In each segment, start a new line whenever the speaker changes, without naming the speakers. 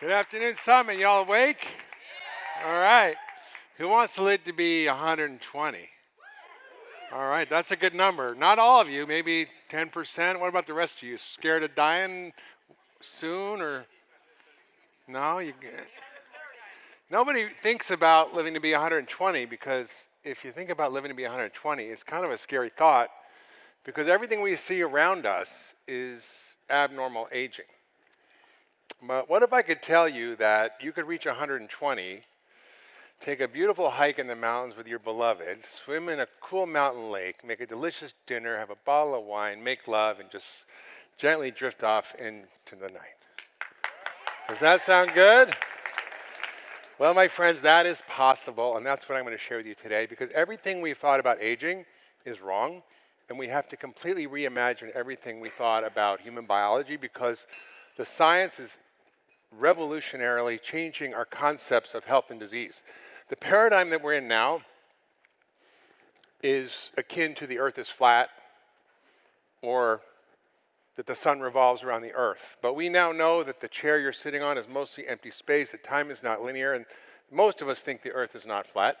Good afternoon, Summit. Y'all awake? All right. Who wants to live to be 120? All right, that's a good number. Not all of you, maybe 10%. What about the rest of you? Scared of dying soon or no? You Nobody thinks about living to be 120 because if you think about living to be 120, it's kind of a scary thought because everything we see around us is abnormal aging. But what if I could tell you that you could reach 120, take a beautiful hike in the mountains with your beloved, swim in a cool mountain lake, make a delicious dinner, have a bottle of wine, make love, and just gently drift off into the night? Does that sound good? Well, my friends, that is possible, and that's what I'm going to share with you today because everything we've thought about aging is wrong, and we have to completely reimagine everything we thought about human biology because the science is revolutionarily changing our concepts of health and disease. The paradigm that we're in now is akin to the earth is flat or that the sun revolves around the earth. But we now know that the chair you're sitting on is mostly empty space, that time is not linear, and most of us think the earth is not flat.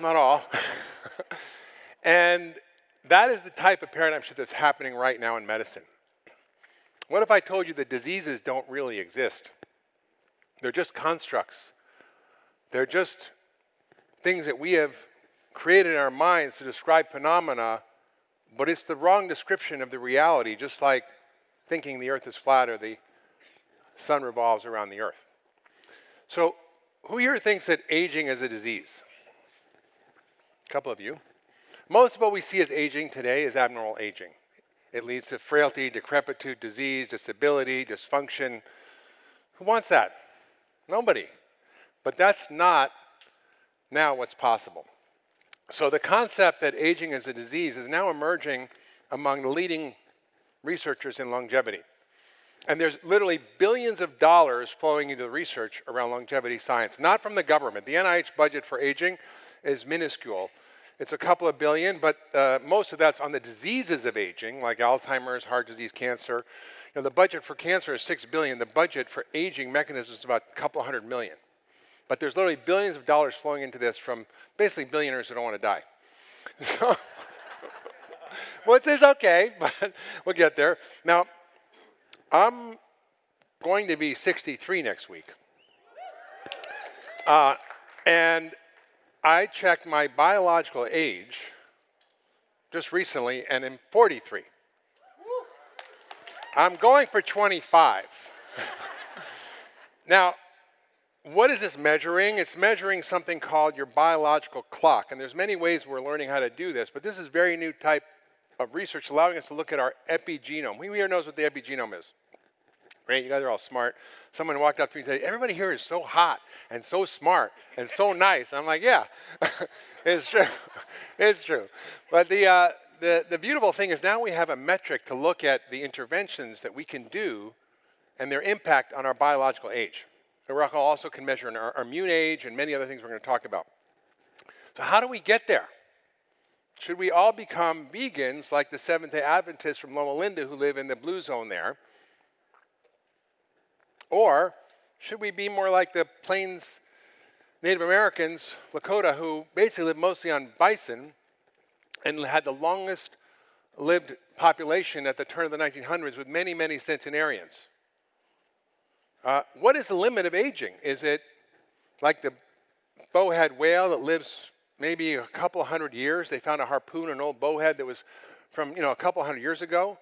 not all. and that is the type of paradigm shift that's happening right now in medicine. What if I told you that diseases don't really exist? They're just constructs. They're just things that we have created in our minds to describe phenomena, but it's the wrong description of the reality, just like thinking the earth is flat or the sun revolves around the earth. So, who here thinks that aging is a disease? A couple of you. Most of what we see as aging today is abnormal aging. It leads to frailty, decrepitude, disease, disability, dysfunction. Who wants that? Nobody. But that's not now what's possible. So the concept that aging is a disease is now emerging among the leading researchers in longevity. And there's literally billions of dollars flowing into the research around longevity science, not from the government. The NIH budget for aging is minuscule. It's a couple of billion, but uh, most of that's on the diseases of aging, like Alzheimer's, heart disease, cancer. You know, the budget for cancer is six billion. The budget for aging mechanisms is about a couple hundred million. But there's literally billions of dollars flowing into this from basically billionaires who don't want to die. So, which is okay, but we'll get there. Now, I'm going to be 63 next week. Uh, and I checked my biological age just recently, and I'm 43. I'm going for 25. now, what is this measuring? It's measuring something called your biological clock. And there's many ways we're learning how to do this, but this is very new type of research allowing us to look at our epigenome. Who here knows what the epigenome is? Great, you guys are all smart. Someone walked up to me and said, everybody here is so hot and so smart and so nice. I'm like, yeah, it's true. it's true. But the, uh, the, the beautiful thing is now we have a metric to look at the interventions that we can do and their impact on our biological age. And we also can measure our, our immune age and many other things we're going to talk about. So how do we get there? Should we all become vegans like the Seventh-day Adventists from Loma Linda who live in the blue zone there? Or should we be more like the Plains Native Americans, Lakota, who basically lived mostly on bison and had the longest lived population at the turn of the 1900s with many, many centenarians? Uh, what is the limit of aging? Is it like the bowhead whale that lives maybe a couple hundred years? They found a harpoon, an old bowhead that was from you know a couple hundred years ago,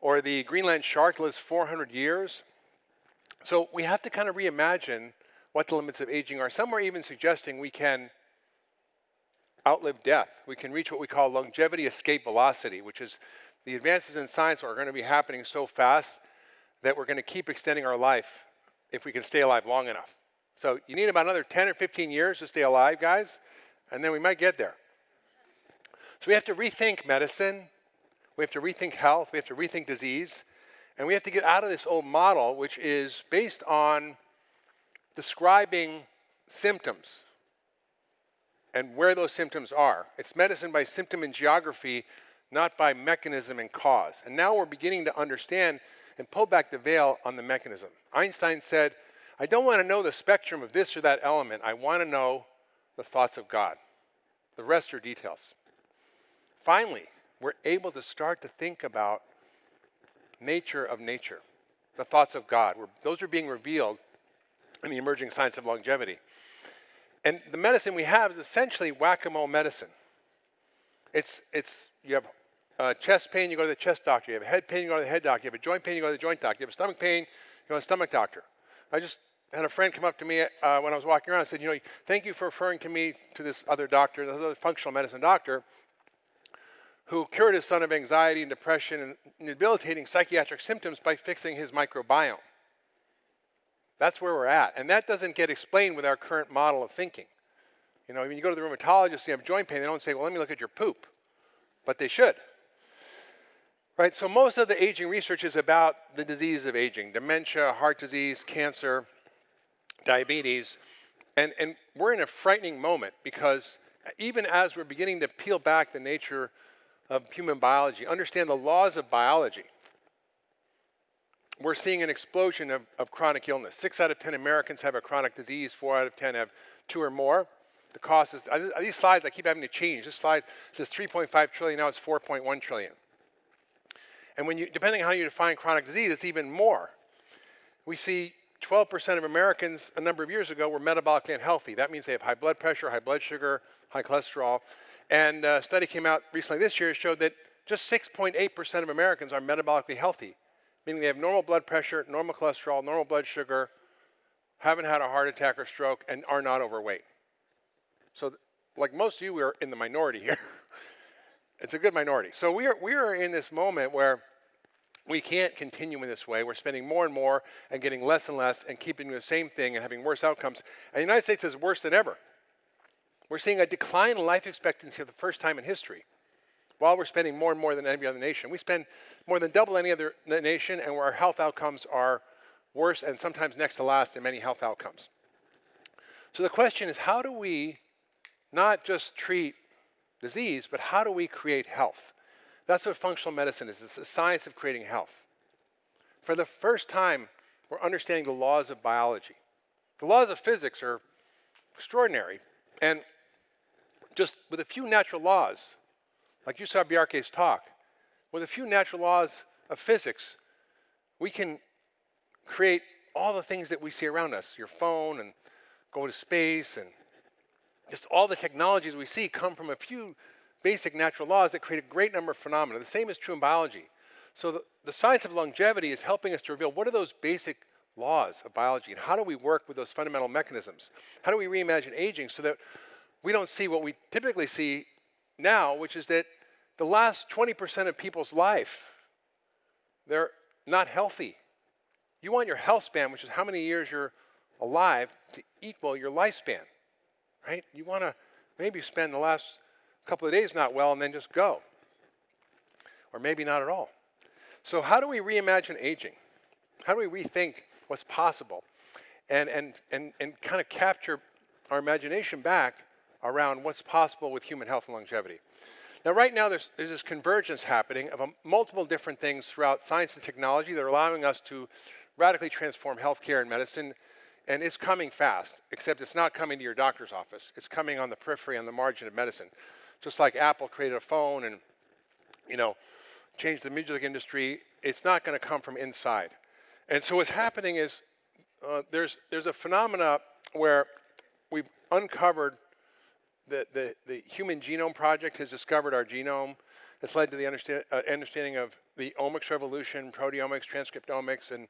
or the Greenland shark lives 400 years. So we have to kind of reimagine what the limits of aging are. Some are even suggesting we can outlive death. We can reach what we call longevity escape velocity, which is the advances in science are going to be happening so fast that we're going to keep extending our life if we can stay alive long enough. So you need about another 10 or 15 years to stay alive, guys, and then we might get there. So we have to rethink medicine. We have to rethink health. We have to rethink disease. And we have to get out of this old model, which is based on describing symptoms and where those symptoms are. It's medicine by symptom and geography, not by mechanism and cause. And now we're beginning to understand and pull back the veil on the mechanism. Einstein said, I don't want to know the spectrum of this or that element. I want to know the thoughts of God. The rest are details. Finally, we're able to start to think about nature of nature, the thoughts of God. Those are being revealed in the emerging science of longevity. And the medicine we have is essentially whack-a-mole medicine. It's, it's, you have uh, chest pain, you go to the chest doctor. You have head pain, you go to the head doctor. You have a joint pain, you go to the joint doctor. You have a stomach pain, you go to the stomach doctor. I just had a friend come up to me uh, when I was walking around and said, you know, thank you for referring to me to this other doctor, this other functional medicine doctor, who cured his son of anxiety and depression and debilitating psychiatric symptoms by fixing his microbiome. That's where we're at. And that doesn't get explained with our current model of thinking. You know, when you go to the rheumatologist, you have joint pain, they don't say, well, let me look at your poop. But they should. Right, so most of the aging research is about the disease of aging, dementia, heart disease, cancer, diabetes. And, and we're in a frightening moment because even as we're beginning to peel back the nature of human biology, understand the laws of biology, we're seeing an explosion of, of chronic illness. Six out of 10 Americans have a chronic disease, four out of 10 have two or more. The cost is, uh, these slides I keep having to change. This slide says 3.5 trillion, now it's 4.1 trillion. And when you, depending on how you define chronic disease, it's even more. We see 12% of Americans a number of years ago were metabolically unhealthy. That means they have high blood pressure, high blood sugar, high cholesterol. And a study came out recently this year showed that just 6.8% of Americans are metabolically healthy, meaning they have normal blood pressure, normal cholesterol, normal blood sugar, haven't had a heart attack or stroke, and are not overweight. So, like most of you, we're in the minority here. it's a good minority. So we are, we are in this moment where we can't continue in this way. We're spending more and more and getting less and less and keeping the same thing and having worse outcomes. And the United States is worse than ever. We're seeing a decline in life expectancy for the first time in history while we're spending more and more than any other nation. We spend more than double any other nation and our health outcomes are worse and sometimes next to last in many health outcomes. So the question is how do we not just treat disease, but how do we create health? That's what functional medicine is. It's the science of creating health. For the first time, we're understanding the laws of biology. The laws of physics are extraordinary. And just with a few natural laws, like you saw Bjarke's talk, with a few natural laws of physics, we can create all the things that we see around us, your phone and go to space and just all the technologies we see come from a few basic natural laws that create a great number of phenomena. The same is true in biology. So the, the science of longevity is helping us to reveal what are those basic laws of biology and how do we work with those fundamental mechanisms? How do we reimagine aging so that we don't see what we typically see now, which is that the last 20% of people's life, they're not healthy. You want your health span, which is how many years you're alive, to equal your lifespan, right? You want to maybe spend the last couple of days not well and then just go. Or maybe not at all. So how do we reimagine aging? How do we rethink what's possible? And, and, and, and kind of capture our imagination back around what's possible with human health and longevity. Now, right now, there's, there's this convergence happening of um, multiple different things throughout science and technology that are allowing us to radically transform healthcare and medicine, and it's coming fast, except it's not coming to your doctor's office. It's coming on the periphery, on the margin of medicine. Just like Apple created a phone and, you know, changed the music industry, it's not going to come from inside. And so what's happening is uh, there's, there's a phenomena where we've uncovered the, the, the Human Genome Project has discovered our genome. It's led to the uh, understanding of the omics revolution, proteomics, transcriptomics, and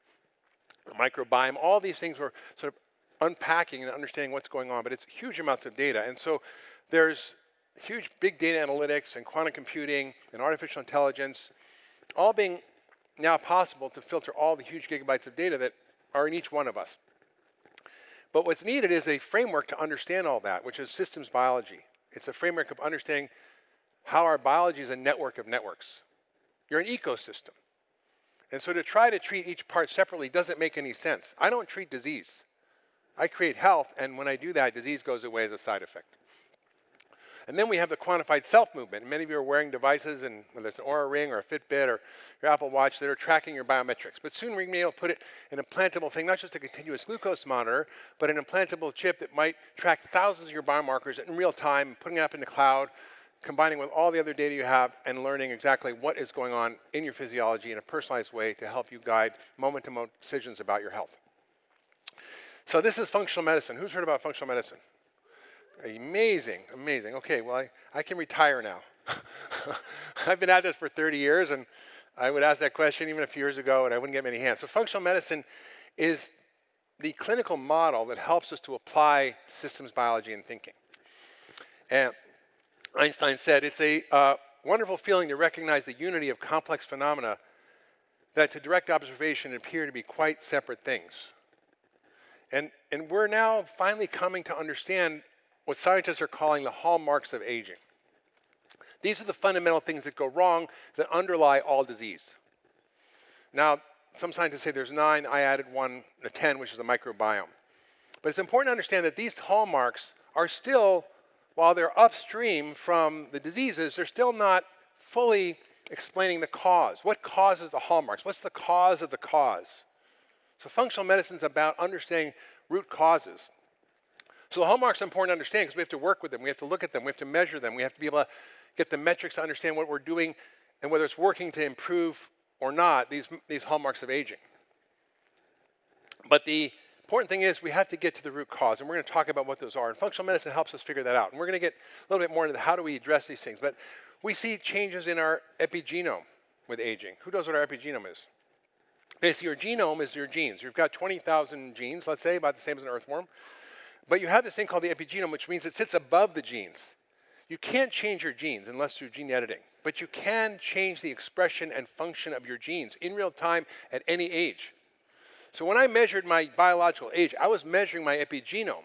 the microbiome. All these things were sort of unpacking and understanding what's going on, but it's huge amounts of data. And so there's huge big data analytics and quantum computing and artificial intelligence, all being now possible to filter all the huge gigabytes of data that are in each one of us. But what's needed is a framework to understand all that, which is systems biology. It's a framework of understanding how our biology is a network of networks. You're an ecosystem. And so to try to treat each part separately doesn't make any sense. I don't treat disease. I create health, and when I do that, disease goes away as a side effect. And then we have the quantified self movement. And many of you are wearing devices, and whether it's an Oura Ring or a Fitbit or your Apple Watch, that are tracking your biometrics. But soon we're going to be able to put it an implantable thing, not just a continuous glucose monitor, but an implantable chip that might track thousands of your biomarkers in real time, putting it up in the cloud, combining with all the other data you have, and learning exactly what is going on in your physiology in a personalized way to help you guide moment-to-moment -moment decisions about your health. So this is functional medicine. Who's heard about functional medicine? Amazing, amazing. Okay, well, I, I can retire now. I've been at this for 30 years, and I would ask that question even a few years ago, and I wouldn't get many hands. So functional medicine is the clinical model that helps us to apply systems biology and thinking. And Einstein said, it's a uh, wonderful feeling to recognize the unity of complex phenomena that to direct observation appear to be quite separate things. And, and we're now finally coming to understand what scientists are calling the hallmarks of aging. These are the fundamental things that go wrong that underlie all disease. Now, some scientists say there's nine, I added one, a 10, which is the microbiome. But it's important to understand that these hallmarks are still, while they're upstream from the diseases, they're still not fully explaining the cause. What causes the hallmarks? What's the cause of the cause? So functional medicine is about understanding root causes. So the hallmarks are important to understand because we have to work with them, we have to look at them, we have to measure them, we have to be able to get the metrics to understand what we're doing and whether it's working to improve or not these, these hallmarks of aging. But the important thing is we have to get to the root cause, and we're going to talk about what those are. And functional medicine helps us figure that out. And we're going to get a little bit more into how do we address these things. But we see changes in our epigenome with aging. Who knows what our epigenome is? Basically, your genome is your genes. You've got 20,000 genes, let's say, about the same as an earthworm. But you have this thing called the epigenome, which means it sits above the genes. You can't change your genes unless through gene editing, but you can change the expression and function of your genes in real time at any age. So when I measured my biological age, I was measuring my epigenome,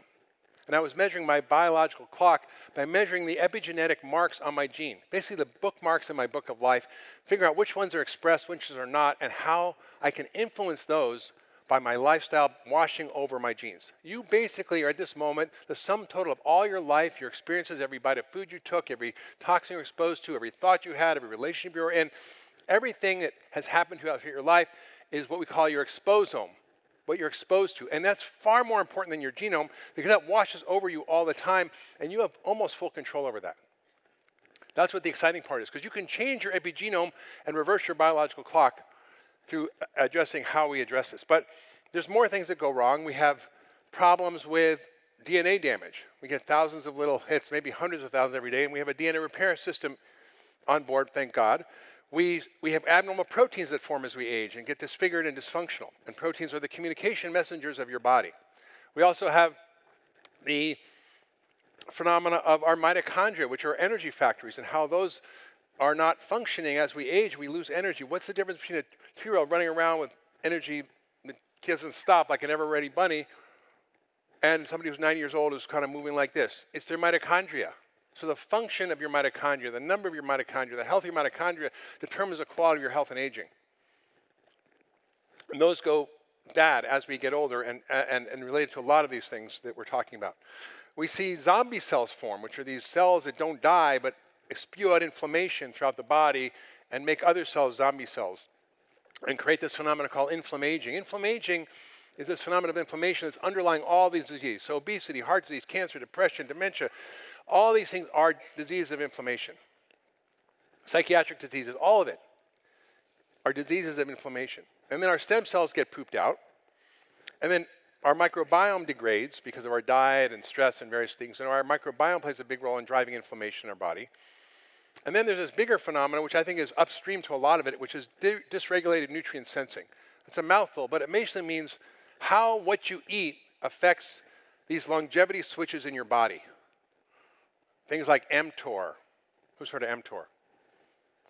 and I was measuring my biological clock by measuring the epigenetic marks on my gene, basically the bookmarks in my book of life, figure out which ones are expressed, which ones are not, and how I can influence those by my lifestyle washing over my genes. You basically are at this moment the sum total of all your life, your experiences, every bite of food you took, every toxin you're exposed to, every thought you had, every relationship you were in, everything that has happened throughout your life is what we call your exposome, what you're exposed to. And that's far more important than your genome because that washes over you all the time and you have almost full control over that. That's what the exciting part is because you can change your epigenome and reverse your biological clock through addressing how we address this. But there's more things that go wrong. We have problems with DNA damage. We get thousands of little hits, maybe hundreds of thousands every day, and we have a DNA repair system on board, thank God. We, we have abnormal proteins that form as we age and get disfigured and dysfunctional. And proteins are the communication messengers of your body. We also have the phenomena of our mitochondria, which are energy factories, and how those are not functioning as we age, we lose energy. What's the difference between a two-year-old running around with energy that doesn't stop like an ever-ready bunny and somebody who's 90 years old is kind of moving like this? It's their mitochondria. So the function of your mitochondria, the number of your mitochondria, the health of your mitochondria determines the quality of your health and aging. And those go bad as we get older and, and, and related to a lot of these things that we're talking about. We see zombie cells form, which are these cells that don't die but spew out inflammation throughout the body and make other cells zombie cells and create this phenomenon called inflammaging. Inflammaging is this phenomenon of inflammation that's underlying all these diseases. So obesity, heart disease, cancer, depression, dementia, all these things are diseases of inflammation. Psychiatric diseases, all of it are diseases of inflammation. And then our stem cells get pooped out. And then our microbiome degrades because of our diet and stress and various things. And our microbiome plays a big role in driving inflammation in our body. And then there's this bigger phenomenon, which I think is upstream to a lot of it, which is dysregulated nutrient sensing. It's a mouthful, but it basically means how what you eat affects these longevity switches in your body. Things like mTOR. Who's heard of mTOR?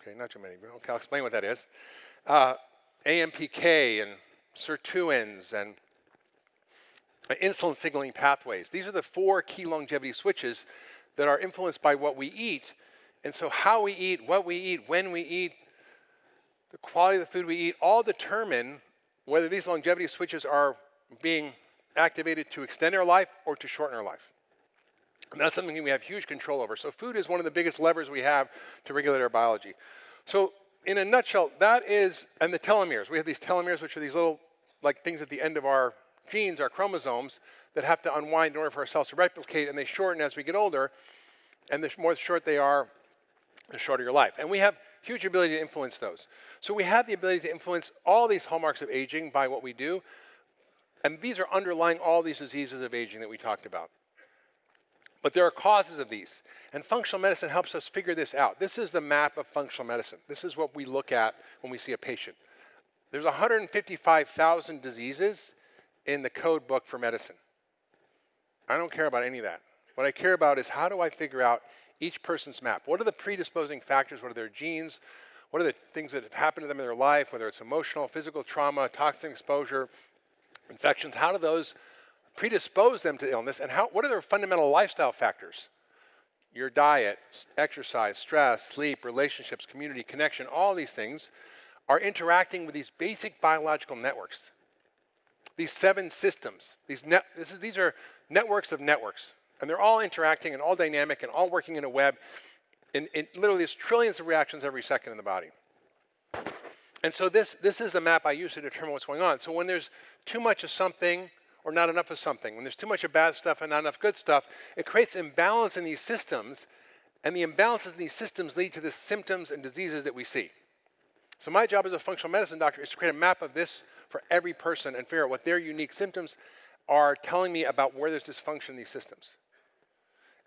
Okay, not too many. Okay, I'll explain what that is. Uh, AMPK and sirtuins and insulin signaling pathways. These are the four key longevity switches that are influenced by what we eat and so how we eat, what we eat, when we eat, the quality of the food we eat, all determine whether these longevity switches are being activated to extend our life or to shorten our life. And that's something we have huge control over. So food is one of the biggest levers we have to regulate our biology. So in a nutshell, that is, and the telomeres. We have these telomeres, which are these little like things at the end of our genes, our chromosomes, that have to unwind in order for our cells to replicate, and they shorten as we get older. And the more short they are, the shorter your life. And we have huge ability to influence those. So we have the ability to influence all these hallmarks of aging by what we do. And these are underlying all these diseases of aging that we talked about. But there are causes of these. And functional medicine helps us figure this out. This is the map of functional medicine. This is what we look at when we see a patient. There's 155,000 diseases in the code book for medicine. I don't care about any of that. What I care about is how do I figure out each person's map? What are the predisposing factors? What are their genes? What are the things that have happened to them in their life, whether it's emotional, physical trauma, toxin exposure, infections? How do those predispose them to illness? And how, what are their fundamental lifestyle factors? Your diet, exercise, stress, sleep, relationships, community, connection, all these things are interacting with these basic biological networks. These seven systems, these, net, is, these are networks of networks. And they're all interacting and all dynamic and all working in a web. And, and literally, there's trillions of reactions every second in the body. And so this, this is the map I use to determine what's going on. So when there's too much of something or not enough of something, when there's too much of bad stuff and not enough good stuff, it creates imbalance in these systems. And the imbalances in these systems lead to the symptoms and diseases that we see. So my job as a functional medicine doctor is to create a map of this for every person and figure out what their unique symptoms are telling me about where there's dysfunction in these systems.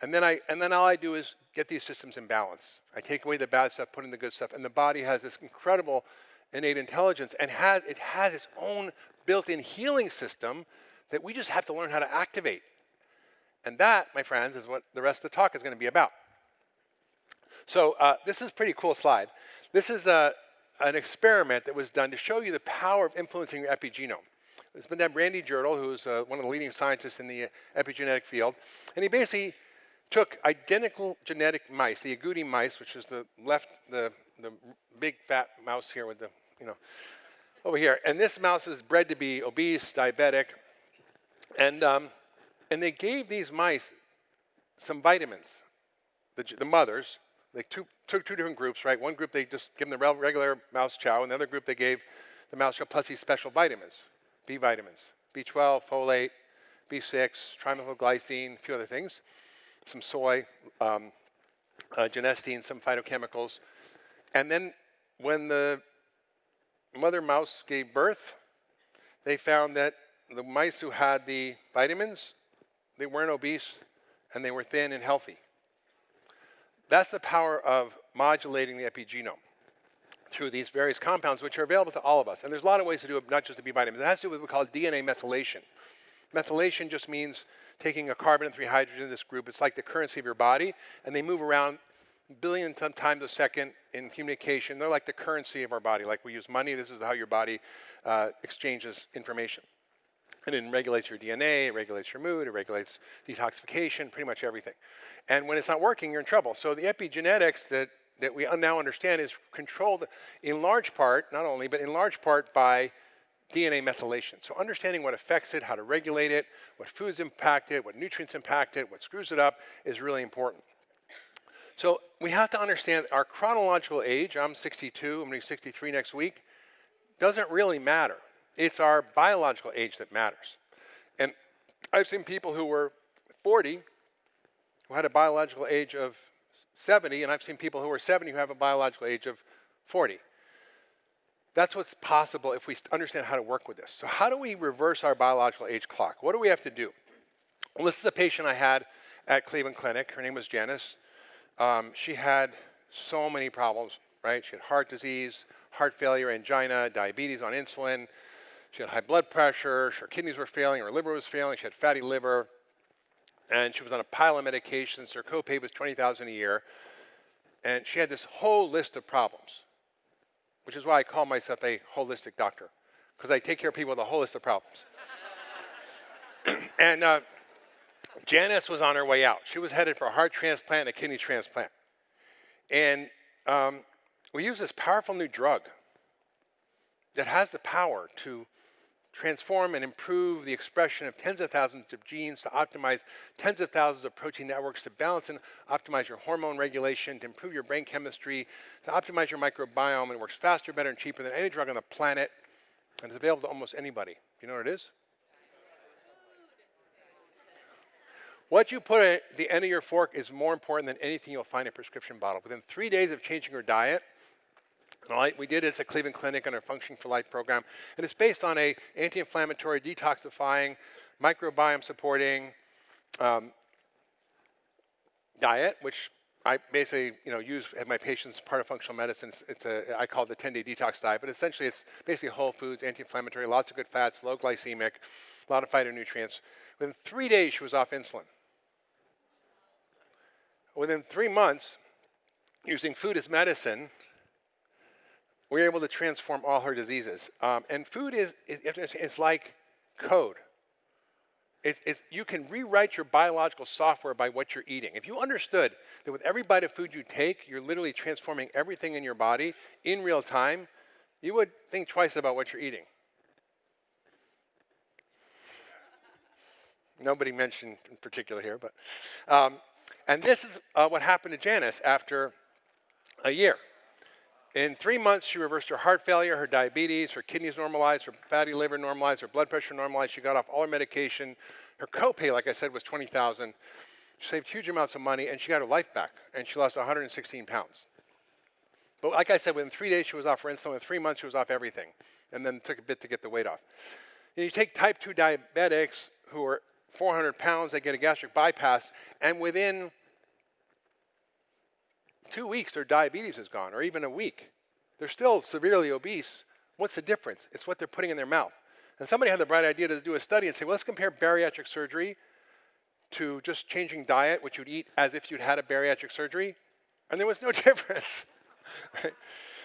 And then, I, and then all I do is get these systems in balance. I take away the bad stuff, put in the good stuff, and the body has this incredible innate intelligence and has, it has its own built-in healing system that we just have to learn how to activate. And that, my friends, is what the rest of the talk is going to be about. So uh, this is a pretty cool slide. This is a, uh, an experiment that was done to show you the power of influencing your epigenome. It's been done Randy Jirtle, who's uh, one of the leading scientists in the uh, epigenetic field. And he basically took identical genetic mice, the agouti mice, which is the left, the, the big fat mouse here with the, you know, over here. And this mouse is bred to be obese, diabetic. And, um, and they gave these mice some vitamins, the, the mothers. They took two different groups, right? One group they just give them the regular mouse chow, and the other group they gave the mouse chow plus these special vitamins. B vitamins, B12, folate, B6, trimethylglycine, a few other things, some soy, um, uh, genistein, some phytochemicals. And then when the mother mouse gave birth, they found that the mice who had the vitamins, they weren't obese and they were thin and healthy. That's the power of modulating the epigenome through these various compounds, which are available to all of us. And there's a lot of ways to do it, not just the B vitamins. It has to do with what we call DNA methylation. Methylation just means taking a carbon and three hydrogen in this group. It's like the currency of your body, and they move around billion times a second in communication. They're like the currency of our body. Like we use money, this is how your body uh, exchanges information. And it regulates your DNA, it regulates your mood, it regulates detoxification, pretty much everything. And when it's not working, you're in trouble. So the epigenetics that that we now understand is controlled in large part, not only, but in large part by DNA methylation. So understanding what affects it, how to regulate it, what foods impact it, what nutrients impact it, what screws it up is really important. So we have to understand our chronological age, I'm 62, I'm going to be 63 next week, doesn't really matter. It's our biological age that matters. And I've seen people who were 40 who had a biological age of 70, and I've seen people who are 70 who have a biological age of 40. That's what's possible if we understand how to work with this. So how do we reverse our biological age clock? What do we have to do? Well, this is a patient I had at Cleveland Clinic. Her name was Janice. Um, she had so many problems, right? She had heart disease, heart failure, angina, diabetes on insulin. She had high blood pressure. Her kidneys were failing. Her liver was failing. She had fatty liver and she was on a pile of medications. Her copay was 20000 a year. And she had this whole list of problems, which is why I call myself a holistic doctor, because I take care of people with a whole list of problems. and uh, Janice was on her way out. She was headed for a heart transplant and a kidney transplant. And um, we use this powerful new drug that has the power to transform and improve the expression of tens of thousands of genes to optimize tens of thousands of protein networks to balance and optimize your hormone regulation, to improve your brain chemistry, to optimize your microbiome, and works faster, better, and cheaper than any drug on the planet, and it's available to almost anybody. You know what it is? What you put at the end of your fork is more important than anything you'll find in a prescription bottle. Within three days of changing your diet, Right, we did it at Cleveland Clinic on our Function for Life program, and it's based on a anti-inflammatory, detoxifying, microbiome supporting um, diet, which I basically, you know, use at my patients part of functional medicine. It's, it's a, I call it the 10-day detox diet, but essentially it's basically whole foods, anti-inflammatory, lots of good fats, low glycemic, a lot of phytonutrients. Within three days, she was off insulin. Within three months, using food as medicine, we are able to transform all her diseases. Um, and food is, is, is like code. It's, it's, you can rewrite your biological software by what you're eating. If you understood that with every bite of food you take, you're literally transforming everything in your body in real time, you would think twice about what you're eating. Nobody mentioned in particular here, but. Um, and this is uh, what happened to Janice after a year. In three months, she reversed her heart failure, her diabetes, her kidneys normalized, her fatty liver normalized, her blood pressure normalized. She got off all her medication. Her copay, like I said, was 20000 She saved huge amounts of money, and she got her life back, and she lost 116 pounds. But like I said, within three days, she was off her insulin. In three months, she was off everything, and then took a bit to get the weight off. You take type 2 diabetics who are 400 pounds, they get a gastric bypass, and within two weeks their diabetes is gone, or even a week. They're still severely obese. What's the difference? It's what they're putting in their mouth. And somebody had the bright idea to do a study and say, well, let's compare bariatric surgery to just changing diet, which you'd eat as if you'd had a bariatric surgery, and there was no difference. right?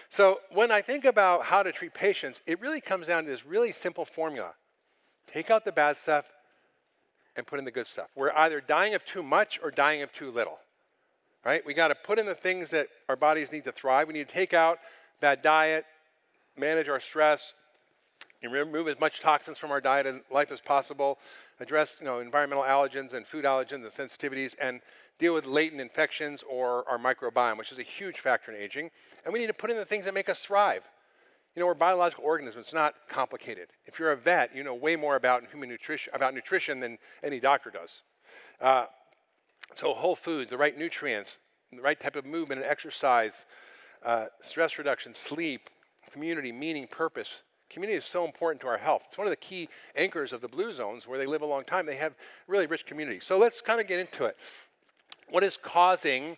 So when I think about how to treat patients, it really comes down to this really simple formula. Take out the bad stuff and put in the good stuff. We're either dying of too much or dying of too little right? We got to put in the things that our bodies need to thrive. We need to take out bad diet, manage our stress, and remove as much toxins from our diet and life as possible, address you know, environmental allergens and food allergens and sensitivities, and deal with latent infections or our microbiome, which is a huge factor in aging. And we need to put in the things that make us thrive. You know, we're biological organisms. It's not complicated. If you're a vet, you know way more about human nutrition, about nutrition than any doctor does. Uh, so whole foods, the right nutrients, the right type of movement and exercise, uh, stress reduction, sleep, community, meaning, purpose. Community is so important to our health. It's one of the key anchors of the blue zones where they live a long time. They have really rich community. So let's kind of get into it. What is causing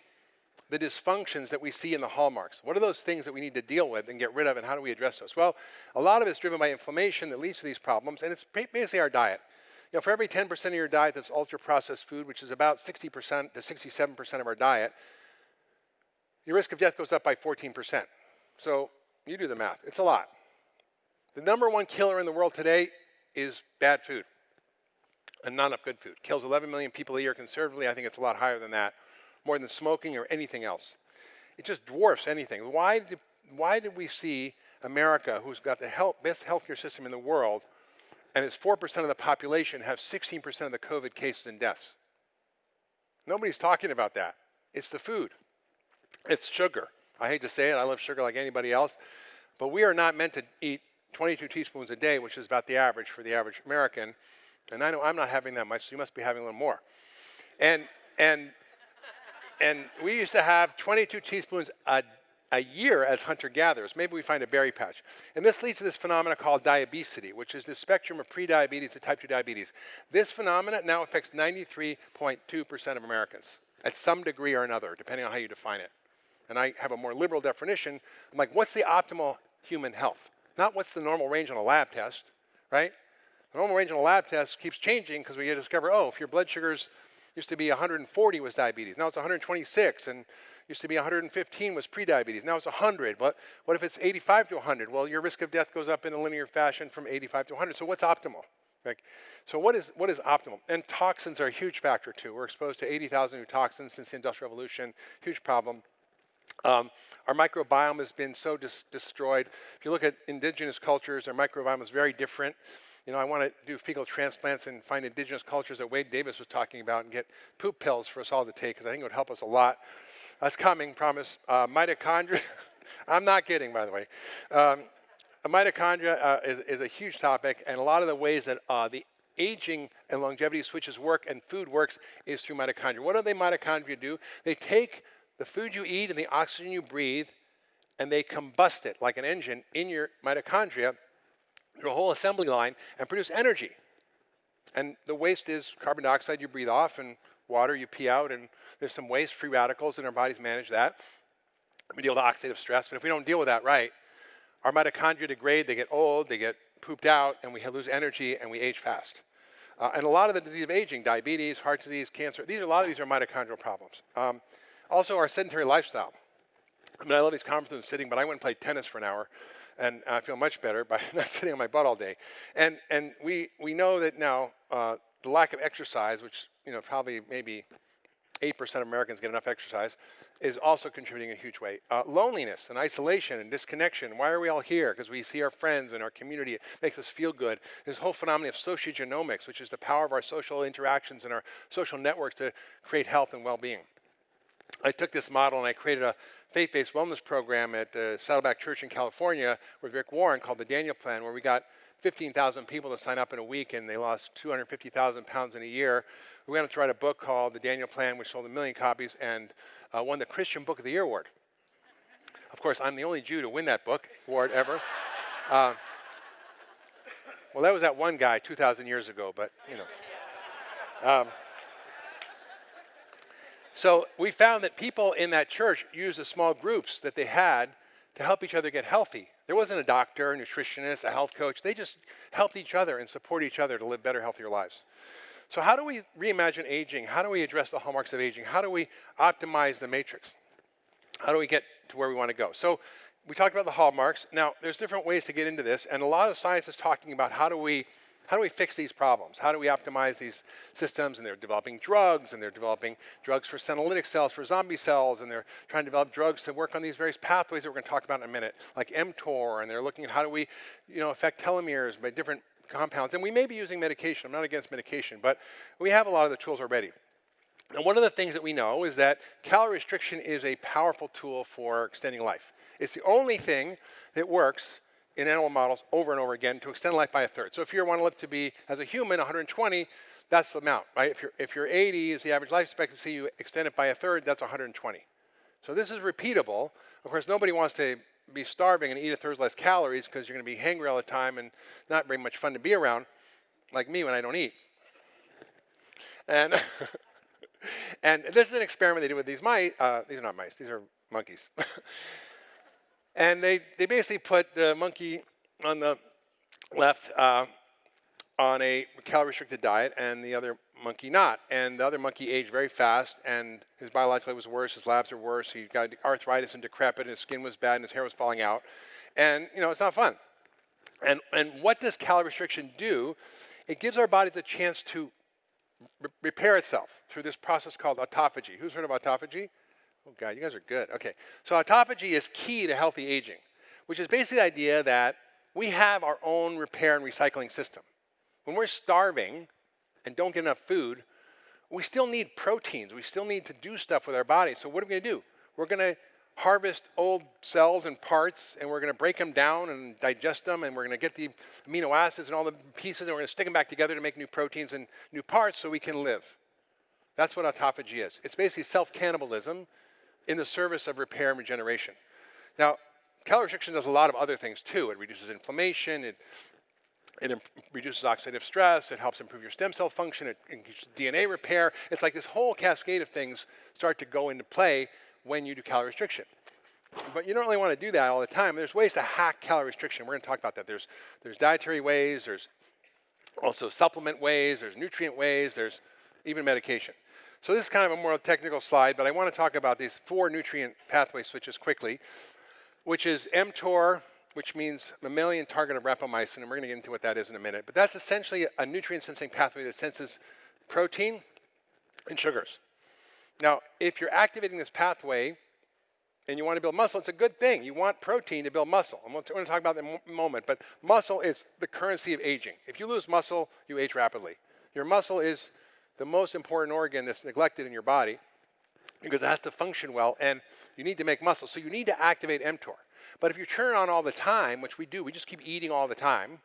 the dysfunctions that we see in the hallmarks? What are those things that we need to deal with and get rid of, and how do we address those? Well, a lot of it's driven by inflammation that leads to these problems, and it's basically our diet. Know, for every 10% of your diet that's ultra-processed food, which is about 60% to 67% of our diet, your risk of death goes up by 14%. So you do the math. It's a lot. The number one killer in the world today is bad food and not enough good food. Kills 11 million people a year conservatively. I think it's a lot higher than that, more than smoking or anything else. It just dwarfs anything. Why did, why did we see America, who's got the health, best healthcare system in the world, and it's 4% of the population have 16% of the COVID cases and deaths. Nobody's talking about that. It's the food. It's sugar. I hate to say it, I love sugar like anybody else, but we are not meant to eat 22 teaspoons a day, which is about the average for the average American. And I know I'm not having that much, so you must be having a little more. And and and we used to have 22 teaspoons a a year as hunter-gatherers. Maybe we find a berry patch. And this leads to this phenomenon called diabesity, which is the spectrum of prediabetes to type 2 diabetes. This phenomenon now affects 93.2% of Americans at some degree or another, depending on how you define it. And I have a more liberal definition. I'm like, what's the optimal human health? Not what's the normal range on a lab test, right? The normal range on a lab test keeps changing because we discover, oh, if your blood sugars used to be 140 was diabetes, now it's 126, and used to be 115 was prediabetes. Now it's 100. But what if it's 85 to 100? Well, your risk of death goes up in a linear fashion from 85 to 100. So what's optimal? Like, so what is, what is optimal? And toxins are a huge factor too. We're exposed to 80,000 new toxins since the Industrial Revolution, huge problem. Um, our microbiome has been so dis destroyed. If you look at indigenous cultures, their microbiome is very different. you know, I want to do fecal transplants and find indigenous cultures that Wade Davis was talking about and get poop pills for us all to take because I think it would help us a lot. That's coming, promise. Uh, mitochondria, I'm not kidding, by the way. Um, mitochondria uh, is, is, a huge topic, and a lot of the ways that uh, the aging and longevity switches work and food works is through mitochondria. What do the mitochondria do? They take the food you eat and the oxygen you breathe, and they combust it like an engine in your mitochondria a whole assembly line and produce energy. And the waste is carbon dioxide you breathe off and water you pee out, and there's some waste, free radicals, and our bodies manage that. We deal with oxidative stress, but if we don't deal with that right, our mitochondria degrade, they get old, they get pooped out, and we lose energy and we age fast. Uh, and a lot of the disease of aging, diabetes, heart disease, cancer, these are, a lot of these are mitochondrial problems. Um, also, our sedentary lifestyle. I mean, I love these conferences and sitting, but I went and played tennis for an hour and I feel much better by not sitting on my butt all day. And, and we, we know that now uh, the lack of exercise, which you know probably maybe 8% of Americans get enough exercise, is also contributing in a huge way. Uh, loneliness and isolation and disconnection. Why are we all here? Because we see our friends and our community. It makes us feel good. This whole phenomenon of sociogenomics, which is the power of our social interactions and our social networks to create health and well-being. I took this model and I created a faith-based wellness program at uh, Saddleback Church in California with Rick Warren called the Daniel Plan, where we got 15,000 people to sign up in a week and they lost 250,000 pounds in a year. We went on to write a book called The Daniel Plan, which sold a million copies and uh, won the Christian Book of the Year award. Of course, I'm the only Jew to win that book award ever. Uh, well, that was that one guy 2,000 years ago, but you know. Um, so we found that people in that church used the small groups that they had to help each other get healthy. There wasn't a doctor, a nutritionist, a health coach. They just helped each other and support each other to live better, healthier lives. So how do we reimagine aging? How do we address the hallmarks of aging? How do we optimize the matrix? How do we get to where we want to go? So we talked about the hallmarks. Now, there's different ways to get into this, and a lot of science is talking about how do we how do we fix these problems? How do we optimize these systems? And they're developing drugs, and they're developing drugs for senolytic cells, for zombie cells, and they're trying to develop drugs to work on these various pathways that we're going to talk about in a minute, like mTOR, and they're looking at how do we, you know, affect telomeres by different compounds. And we may be using medication. I'm not against medication, but we have a lot of the tools already. And one of the things that we know is that calorie restriction is a powerful tool for extending life. It's the only thing that works in animal models over and over again to extend life by a third. So if you want to live to be, as a human, 120, that's the amount, right? If you're, if you're 80 is the average life expectancy, you extend it by a third, that's 120. So this is repeatable. Of course, nobody wants to be starving and eat a third less calories because you're going to be hangry all the time and not very much fun to be around, like me when I don't eat. And, and this is an experiment they did with these mice. Uh, these are not mice, these are monkeys. And they, they basically put the monkey on the left uh, on a calorie restricted diet and the other monkey not. And the other monkey aged very fast and his biological was worse, his labs were worse, he got arthritis and decrepit, and his skin was bad and his hair was falling out. And you know, it's not fun. And, and what does calorie restriction do? It gives our bodies a chance to re repair itself through this process called autophagy. Who's heard of autophagy? Oh, God, you guys are good. Okay. So autophagy is key to healthy aging, which is basically the idea that we have our own repair and recycling system. When we're starving and don't get enough food, we still need proteins. We still need to do stuff with our body. So what are we going to do? We're going to harvest old cells and parts, and we're going to break them down and digest them, and we're going to get the amino acids and all the pieces, and we're going to stick them back together to make new proteins and new parts so we can live. That's what autophagy is. It's basically self-cannibalism in the service of repair and regeneration. Now, calorie restriction does a lot of other things too. It reduces inflammation, it, it reduces oxidative stress, it helps improve your stem cell function, it increases DNA repair. It's like this whole cascade of things start to go into play when you do calorie restriction. But you don't really want to do that all the time. There's ways to hack calorie restriction. We're going to talk about that. There's, there's dietary ways, there's also supplement ways, there's nutrient ways, there's even medication. So this is kind of a more technical slide, but I want to talk about these four nutrient pathway switches quickly, which is mTOR, which means mammalian target of rapamycin, and we're going to get into what that is in a minute. But that's essentially a nutrient sensing pathway that senses protein and sugars. Now, if you're activating this pathway, and you want to build muscle, it's a good thing. You want protein to build muscle. I'm going to talk about that in a moment, but muscle is the currency of aging. If you lose muscle, you age rapidly. Your muscle is the most important organ that's neglected in your body because it has to function well, and you need to make muscle. So you need to activate mTOR. But if you turn it on all the time, which we do, we just keep eating all the time,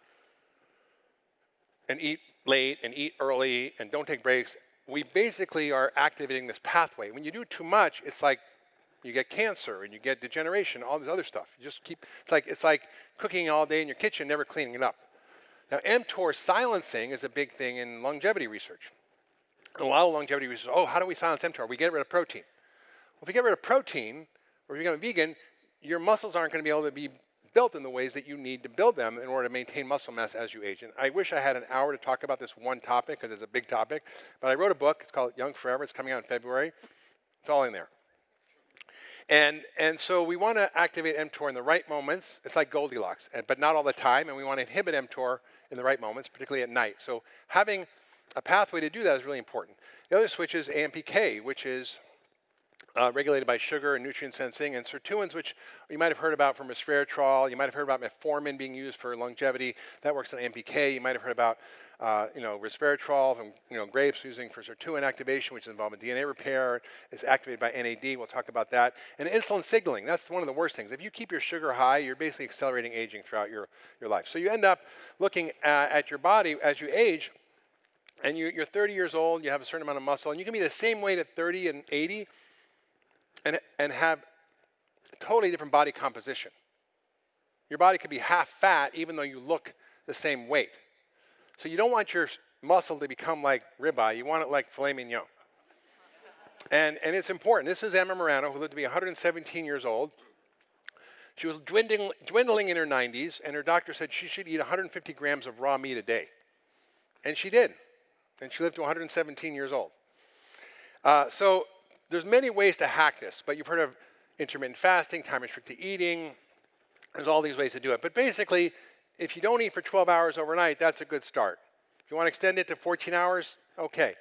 and eat late and eat early and don't take breaks, we basically are activating this pathway. When you do too much, it's like you get cancer and you get degeneration, all this other stuff. You just keep, it's like, it's like cooking all day in your kitchen, never cleaning it up. Now, mTOR silencing is a big thing in longevity research. A lot of longevity research, oh, how do we silence mTOR? We get rid of protein. Well, if you get rid of protein, or if you become a vegan, your muscles aren't going to be able to be built in the ways that you need to build them in order to maintain muscle mass as you age. And I wish I had an hour to talk about this one topic because it's a big topic, but I wrote a book. It's called Young Forever. It's coming out in February. It's all in there. And, and so we want to activate mTOR in the right moments. It's like Goldilocks, but not all the time. And we want to inhibit mTOR in the right moments, particularly at night. So having a pathway to do that is really important. The other switch is AMPK, which is uh, regulated by sugar and nutrient sensing, and sirtuins, which you might have heard about from resveratrol. You might have heard about metformin being used for longevity. That works on AMPK. You might have heard about uh, you know, resveratrol from you know, grapes using for sirtuin activation, which is involved in DNA repair. It's activated by NAD. We'll talk about that. And insulin signaling. That's one of the worst things. If you keep your sugar high, you're basically accelerating aging throughout your, your life. So you end up looking at, at your body as you age, and you, you're 30 years old, you have a certain amount of muscle, and you can be the same weight at 30 and 80, and, and have totally different body composition. Your body could be half fat even though you look the same weight. So you don't want your muscle to become like ribeye, you want it like filet mignon. And, and it's important. This is Emma Morano, who lived to be 117 years old. She was dwindling, dwindling in her 90s, and her doctor said she should eat 150 grams of raw meat a day. And she did. And she lived to 117 years old. Uh, so there's many ways to hack this, but you've heard of intermittent fasting, time restricted eating. There's all these ways to do it. But basically, if you don't eat for 12 hours overnight, that's a good start. If you want to extend it to 14 hours, okay.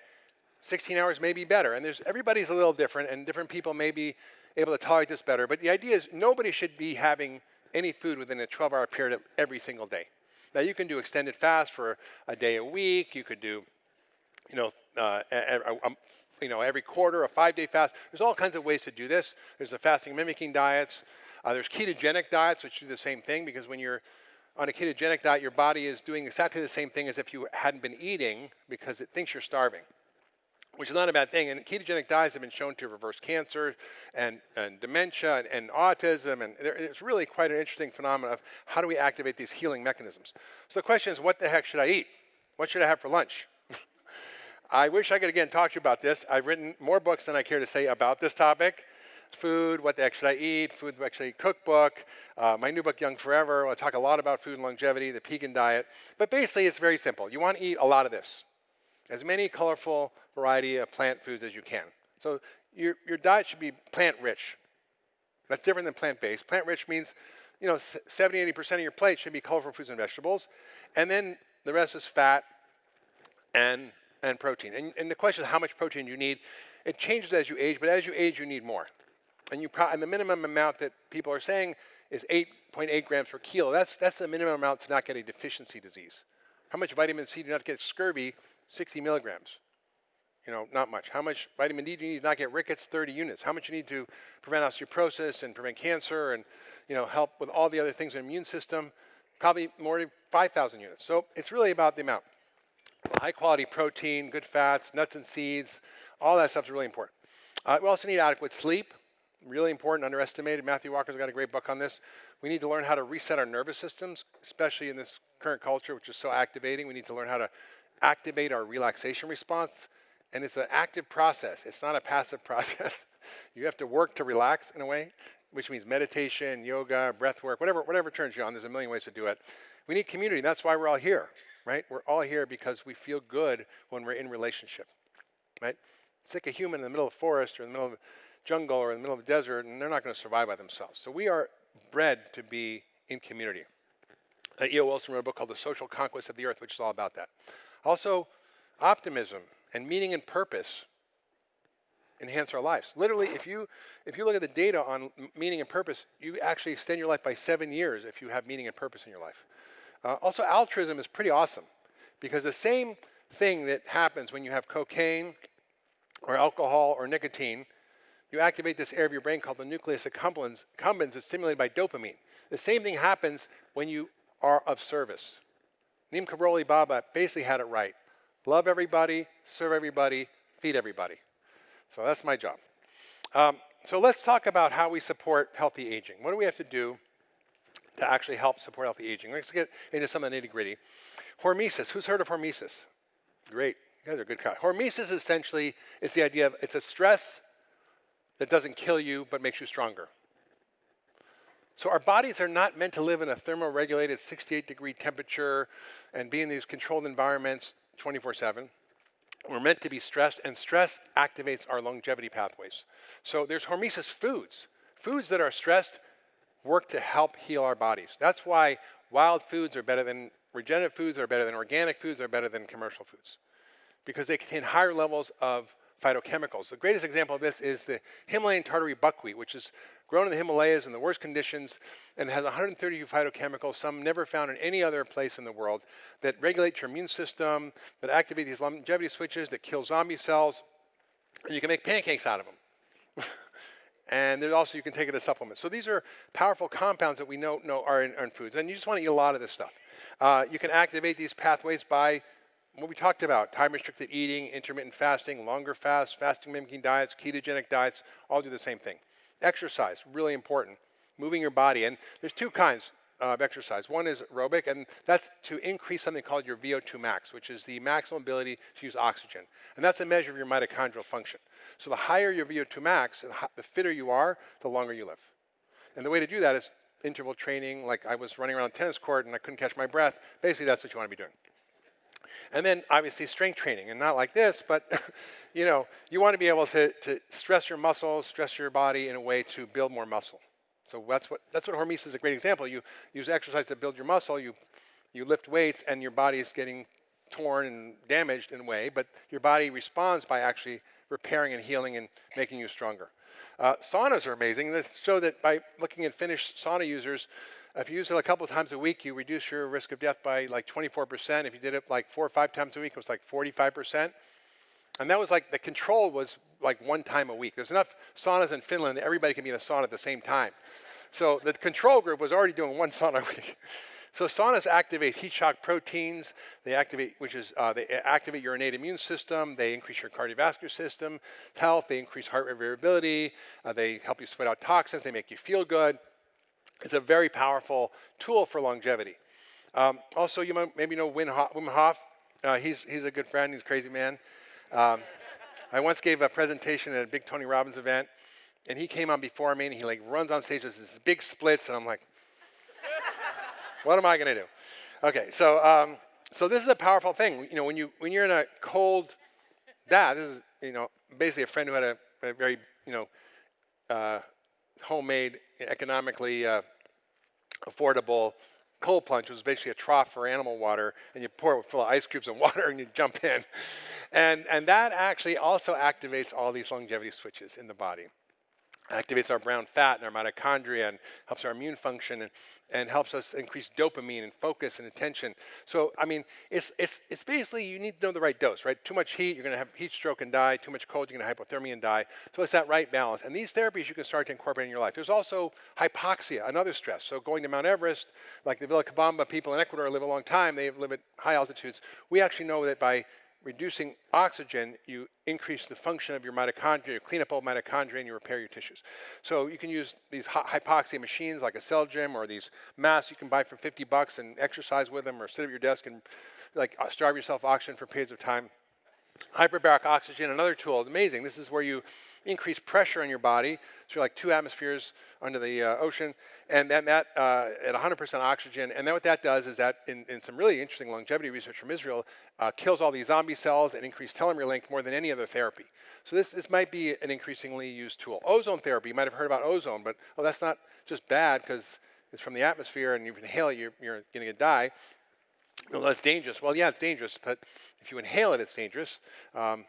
16 hours may be better. And there's everybody's a little different, and different people may be able to tolerate this better. But the idea is nobody should be having any food within a 12-hour period every single day. Now you can do extended fast for a day a week. You could do, you know, uh, a, you know, every quarter, a five-day fast. There's all kinds of ways to do this. There's the fasting mimicking diets. Uh, there's ketogenic diets, which do the same thing because when you're on a ketogenic diet, your body is doing exactly the same thing as if you hadn't been eating because it thinks you're starving, which is not a bad thing. And ketogenic diets have been shown to reverse cancer and, and dementia and, and autism. And there, it's really quite an interesting phenomenon of how do we activate these healing mechanisms. So the question is, what the heck should I eat? What should I have for lunch? I wish I could again talk to you about this. I've written more books than I care to say about this topic. Food, what the heck should I eat, food heck should I eat cookbook, uh, my new book, Young Forever. I'll talk a lot about food and longevity, the Pegan diet. But basically, it's very simple. You want to eat a lot of this. As many colorful variety of plant foods as you can. So your, your diet should be plant-rich. That's different than plant-based. Plant-rich means, you know, 70, 80% of your plate should be colorful fruits and vegetables. And then the rest is fat and and protein. And, and the question is how much protein you need. It changes as you age, but as you age, you need more. And, you and the minimum amount that people are saying is 8.8 grams per kilo. That's, that's the minimum amount to not get a deficiency disease. How much vitamin C do you not get scurvy? 60 milligrams. You know, not much. How much vitamin D do you need to not get rickets? 30 units. How much you need to prevent osteoporosis and prevent cancer and, you know, help with all the other things in the immune system? Probably more than 5,000 units. So it's really about the amount high quality protein, good fats, nuts and seeds, all that stuff is really important. Uh, we also need adequate sleep, really important, underestimated. Matthew Walker's got a great book on this. We need to learn how to reset our nervous systems, especially in this current culture, which is so activating. We need to learn how to activate our relaxation response. And it's an active process. It's not a passive process. you have to work to relax in a way, which means meditation, yoga, breath work, whatever, whatever turns you on. There's a million ways to do it. We need community. That's why we're all here right? We're all here because we feel good when we're in relationship, right? Stick a human in the middle of a forest or in the middle of a jungle or in the middle of a desert, and they're not going to survive by themselves. So we are bred to be in community. Uh, E.O. Wilson wrote a book called The Social Conquest of the Earth, which is all about that. Also, optimism and meaning and purpose enhance our lives. Literally, if you, if you look at the data on meaning and purpose, you actually extend your life by seven years if you have meaning and purpose in your life. Uh, also, altruism is pretty awesome because the same thing that happens when you have cocaine or alcohol or nicotine, you activate this area of your brain called the nucleus accumbens. Accumbens is stimulated by dopamine. The same thing happens when you are of service. Neem Karoli Baba basically had it right. Love everybody, serve everybody, feed everybody. So that's my job. Um, so let's talk about how we support healthy aging. What do we have to do to actually help support healthy aging? Let's get into some of the nitty gritty. Hormesis. Who's heard of hormesis? Great. You guys are good. Crowd. Hormesis essentially is the idea of it's a stress that doesn't kill you but makes you stronger. So our bodies are not meant to live in a thermoregulated 68 degree temperature and be in these controlled environments 24 7. We're meant to be stressed, and stress activates our longevity pathways. So there's hormesis foods. Foods that are stressed work to help heal our bodies. That's why wild foods are better than regenerative foods, are better than organic foods, are better than commercial foods. Because they contain higher levels of phytochemicals. The greatest example of this is the Himalayan tartary buckwheat, which is grown in the Himalayas in the worst conditions and has 132 phytochemicals, some never found in any other place in the world, that regulate your immune system, that activate these longevity switches, that kill zombie cells, and you can make pancakes out of them. and there's also, you can take it as supplements. So these are powerful compounds that we know, know are in, in foods, and you just want to eat a lot of this stuff. Uh, you can activate these pathways by what we talked about, time restricted eating, intermittent fasting, longer fasts, fasting mimicking diets, ketogenic diets, all do the same thing. Exercise, really important. Moving your body. And there's two kinds of exercise. One is aerobic, and that's to increase something called your VO2 max, which is the maximum ability to use oxygen. And that's a measure of your mitochondrial function. So the higher your VO2 max, and the fitter you are, the longer you live. And the way to do that is interval training, like I was running around a tennis court and I couldn't catch my breath. Basically, that's what you want to be doing. And then obviously strength training, and not like this, but you know, you want to be able to, to stress your muscles, stress your body in a way to build more muscle. So that's what, that's what hormesis is a great example. You use exercise to build your muscle, you, you lift weights, and your body is getting torn and damaged in a way, but your body responds by actually repairing and healing and making you stronger. Uh, saunas are amazing. This show that by looking at Finnish sauna users, if you use it a couple of times a week, you reduce your risk of death by like 24%. If you did it like four or five times a week, it was like 45%. And that was like, the control was like one time a week. There's enough saunas in Finland that everybody can be in a sauna at the same time. So the control group was already doing one sauna a week. So saunas activate heat shock proteins. They activate, which is uh, they activate your innate immune system. They increase your cardiovascular system health. They increase heart rate variability. Uh, they help you sweat out toxins. They make you feel good. It's a very powerful tool for longevity. Um, also, you might maybe know Wim Hof. Uh, he's, he's a good friend. He's a crazy man. Um, I once gave a presentation at a big Tony Robbins event, and he came on before me, and he like runs on stage with his big splits, and I'm like, what am I going to do? Okay, so um, so this is a powerful thing. You know, when you when you're in a cold bath, this is you know basically a friend who had a, a very you know uh, homemade, economically uh, affordable cold plunge was basically a trough for animal water, and you pour it full of ice cubes and water, and you jump in. And, and that actually also activates all these longevity switches in the body activates our brown fat and our mitochondria and helps our immune function and, and helps us increase dopamine and focus and attention. So, I mean, it's, it's, it's basically you need to know the right dose, right? Too much heat, you're going to have heat stroke and die. Too much cold, you're going to hypothermia and die. So it's that right balance. And these therapies you can start to incorporate in your life. There's also hypoxia, another stress. So going to Mount Everest, like the Vilcabamba people in Ecuador live a long time, they live at high altitudes. We actually know that by reducing oxygen, you increase the function of your mitochondria, you clean up old mitochondria, and you repair your tissues. So you can use these hypoxia machines like a cell gym or these masks you can buy for 50 bucks and exercise with them or sit at your desk and like uh, starve yourself oxygen for periods of time. Hyperbaric oxygen, another tool, amazing. This is where you increase pressure in your body. So you're like two atmospheres under the uh, ocean, and that, that uh, at 100% oxygen. And then what that does is that, in, in some really interesting longevity research from Israel, uh, kills all these zombie cells and increases telomere length more than any other therapy. So this, this might be an increasingly used tool. Ozone therapy, you might have heard about ozone, but oh, that's not just bad because it's from the atmosphere and you inhale you're, you're going to die. Well, that's dangerous. Well, yeah, it's dangerous, but if you inhale it, it's dangerous. Um,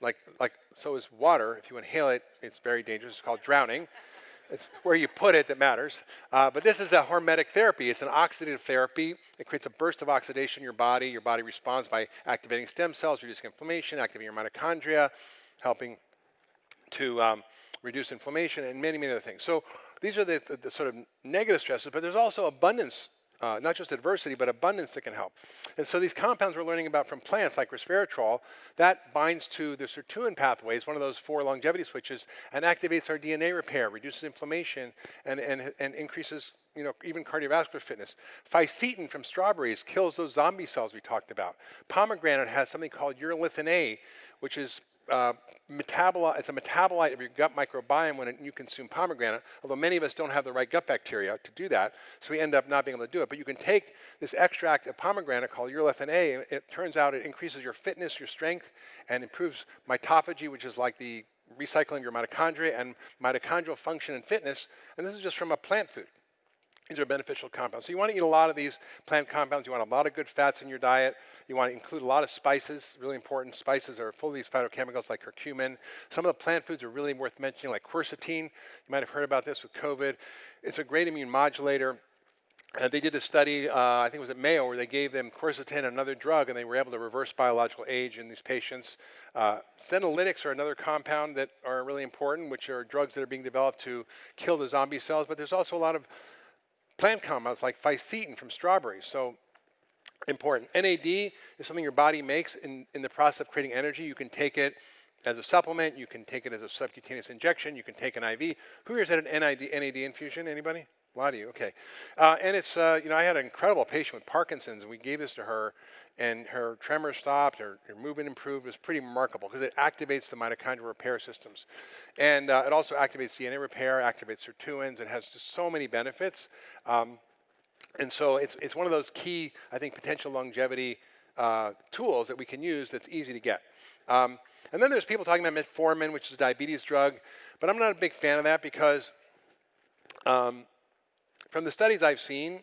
like, like so is water. If you inhale it, it's very dangerous. It's called drowning. It's where you put it that matters. Uh, but this is a hormetic therapy. It's an oxidative therapy. It creates a burst of oxidation in your body. Your body responds by activating stem cells, reducing inflammation, activating your mitochondria, helping to um, reduce inflammation, and many, many other things. So these are the, the, the sort of negative stresses, but there's also abundance uh, not just adversity, but abundance that can help. And so these compounds we're learning about from plants, like resveratrol, that binds to the sirtuin pathways, one of those four longevity switches, and activates our DNA repair, reduces inflammation, and, and, and increases you know, even cardiovascular fitness. Fisetin from strawberries kills those zombie cells we talked about. Pomegranate has something called urolithin A, which is uh, metabolite, it's a metabolite of your gut microbiome when you consume pomegranate, although many of us don't have the right gut bacteria to do that, so we end up not being able to do it. But you can take this extract of pomegranate called urolithin A, and it turns out it increases your fitness, your strength, and improves mitophagy, which is like the recycling of your mitochondria and mitochondrial function and fitness, and this is just from a plant food. These are beneficial compounds. So you want to eat a lot of these plant compounds. You want a lot of good fats in your diet. You want to include a lot of spices, really important. Spices are full of these phytochemicals like curcumin. Some of the plant foods are really worth mentioning, like quercetin. You might have heard about this with COVID. It's a great immune modulator. Uh, they did a study, uh, I think it was at Mayo, where they gave them quercetin, another drug, and they were able to reverse biological age in these patients. Uh, senolytics are another compound that are really important, which are drugs that are being developed to kill the zombie cells. But there's also a lot of plant compounds like fisetin from strawberries. So important. NAD is something your body makes in, in the process of creating energy. You can take it as a supplement. You can take it as a subcutaneous injection. You can take an IV. Who here has had an NAD, NAD infusion? Anybody? A lot of you, okay. Uh, and it's, uh, you know, I had an incredible patient with Parkinson's, and we gave this to her, and her tremor stopped, her, her movement improved. It was pretty remarkable because it activates the mitochondrial repair systems. And uh, it also activates DNA repair, activates sirtuins, and has just so many benefits. Um, and so it's, it's one of those key, I think, potential longevity uh, tools that we can use that's easy to get. Um, and then there's people talking about metformin, which is a diabetes drug, but I'm not a big fan of that because um, from the studies I've seen,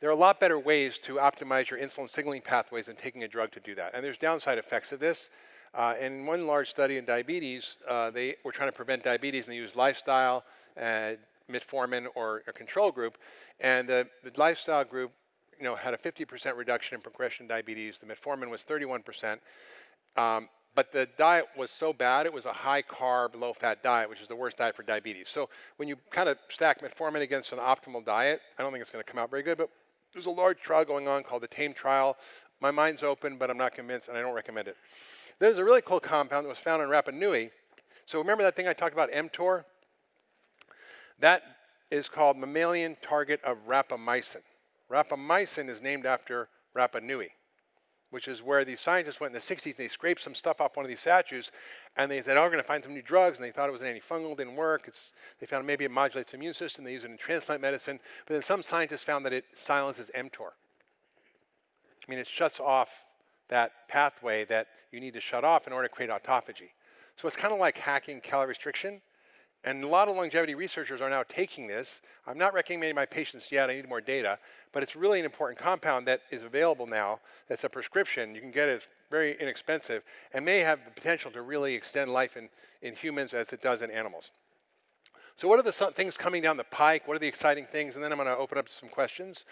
there are a lot better ways to optimize your insulin signaling pathways than taking a drug to do that. And there's downside effects of this. Uh, in one large study in diabetes, uh, they were trying to prevent diabetes and they used lifestyle, uh, metformin, or a control group. And the lifestyle group you know, had a 50% reduction in progression diabetes. The metformin was 31%. Um, but the diet was so bad, it was a high carb, low fat diet, which is the worst diet for diabetes. So when you kind of stack metformin against an optimal diet, I don't think it's going to come out very good, but there's a large trial going on called the TAME trial. My mind's open, but I'm not convinced, and I don't recommend it. There's a really cool compound that was found in Rapa Nui. So remember that thing I talked about, mTOR? That is called mammalian target of rapamycin. Rapamycin is named after Rapa Nui which is where these scientists went in the 60s and they scraped some stuff off one of these statues and they said, oh, we're going to find some new drugs. And they thought it was an antifungal, didn't work. It's, they found maybe it modulates the immune system. They use it in transplant medicine. But then some scientists found that it silences mTOR. I mean, it shuts off that pathway that you need to shut off in order to create autophagy. So it's kind of like hacking calorie restriction. And a lot of longevity researchers are now taking this. I'm not recommending my patients yet, I need more data, but it's really an important compound that is available now. That's a prescription. You can get it, it's very inexpensive, and may have the potential to really extend life in, in humans as it does in animals. So what are the things coming down the pike? What are the exciting things? And then I'm going to open up some questions.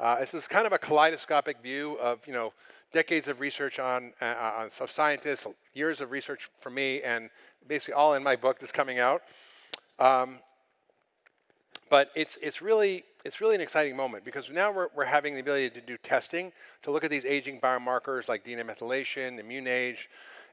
Uh, this is kind of a kaleidoscopic view of, you know, decades of research on, uh, on of scientists, years of research for me, and basically all in my book that's coming out. Um, but it's, it's, really, it's really an exciting moment because now we're, we're having the ability to do testing, to look at these aging biomarkers like DNA methylation, immune age,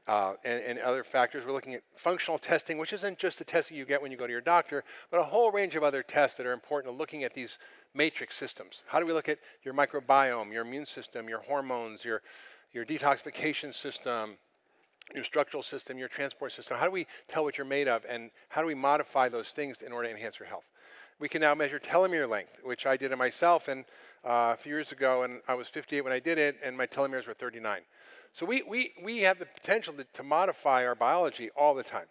uh, and, and, other factors. We're looking at functional testing, which isn't just the testing you get when you go to your doctor, but a whole range of other tests that are important to looking at these matrix systems. How do we look at your microbiome, your immune system, your hormones, your, your detoxification system, your structural system, your transport system. How do we tell what you're made of and how do we modify those things in order to enhance your health? We can now measure telomere length, which I did it myself and uh, a few years ago and I was 58 when I did it and my telomeres were 39. So we, we, we have the potential to, to modify our biology all the time.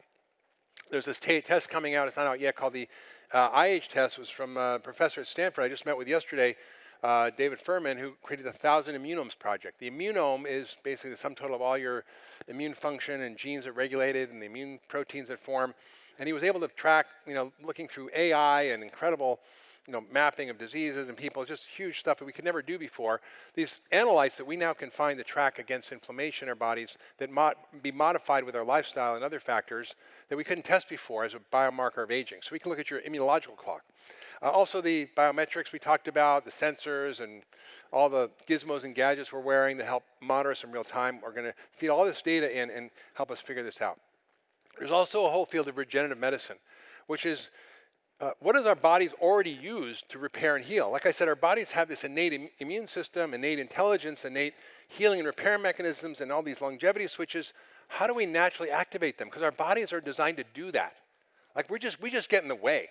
There's this test coming out, it's not out yet, called the uh, iAge test. It was from a professor at Stanford I just met with yesterday uh, David Furman, who created the Thousand Immunomes Project. The immunome is basically the sum total of all your immune function and genes that regulate it and the immune proteins that form. And he was able to track, you know, looking through AI and incredible you know, mapping of diseases and people, just huge stuff that we could never do before. These analytes that we now can find to track against inflammation in our bodies that mod be modified with our lifestyle and other factors that we couldn't test before as a biomarker of aging. So we can look at your immunological clock. Uh, also the biometrics we talked about, the sensors and all the gizmos and gadgets we're wearing that help monitor us in real time are going to feed all this data in and help us figure this out. There's also a whole field of regenerative medicine, which is uh, what does our bodies already use to repair and heal? Like I said, our bodies have this innate Im immune system, innate intelligence, innate healing and repair mechanisms, and all these longevity switches. How do we naturally activate them? Because our bodies are designed to do that. Like we're just, we just get in the way.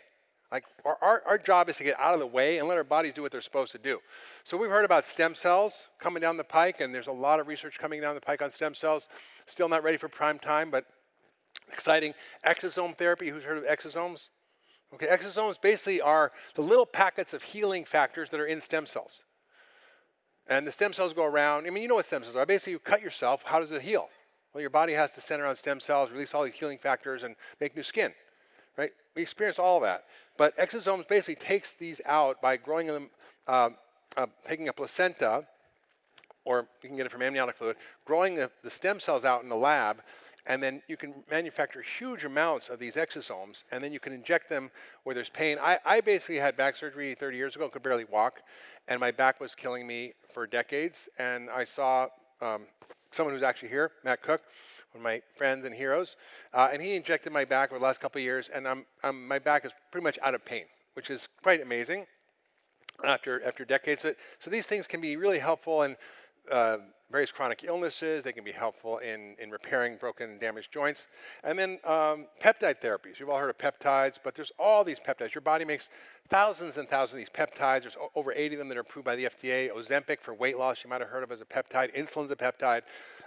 Like our, our, our job is to get out of the way and let our bodies do what they're supposed to do. So we've heard about stem cells coming down the pike, and there's a lot of research coming down the pike on stem cells. Still not ready for prime time, but exciting. Exosome therapy, who's heard of exosomes? Okay, exosomes basically are the little packets of healing factors that are in stem cells. And the stem cells go around. I mean, you know what stem cells are. Basically, you cut yourself. How does it heal? Well, your body has to center on stem cells, release all these healing factors, and make new skin. Right? We experience all that. But exosomes basically takes these out by growing them, uh, uh, taking a placenta, or you can get it from amniotic fluid, growing the, the stem cells out in the lab, and then you can manufacture huge amounts of these exosomes, and then you can inject them where there's pain. I, I basically had back surgery 30 years ago, could barely walk, and my back was killing me for decades. And I saw um, someone who's actually here, Matt Cook, one of my friends and heroes, uh, and he injected my back over the last couple of years, and I'm, I'm, my back is pretty much out of pain, which is quite amazing after after decades. So, so these things can be really helpful and uh, various chronic illnesses. They can be helpful in, in repairing broken and damaged joints. And then um, peptide therapies. You've all heard of peptides, but there's all these peptides. Your body makes thousands and thousands of these peptides. There's over 80 of them that are approved by the FDA. Ozempic for weight loss, you might have heard of as a peptide. Insulin's a peptide.